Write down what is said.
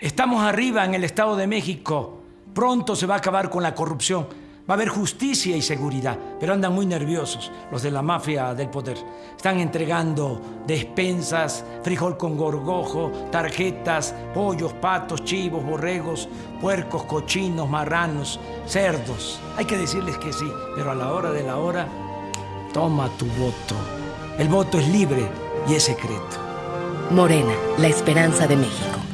Estamos arriba en el Estado de México. Pronto se va a acabar con la corrupción. Va a haber justicia y seguridad, pero andan muy nerviosos los de la mafia del poder. Están entregando despensas, frijol con gorgojo, tarjetas, pollos, patos, chivos, borregos, puercos, cochinos, marranos, cerdos. Hay que decirles que sí, pero a la hora de la hora, toma tu voto. El voto es libre y es secreto. Morena, la esperanza de México.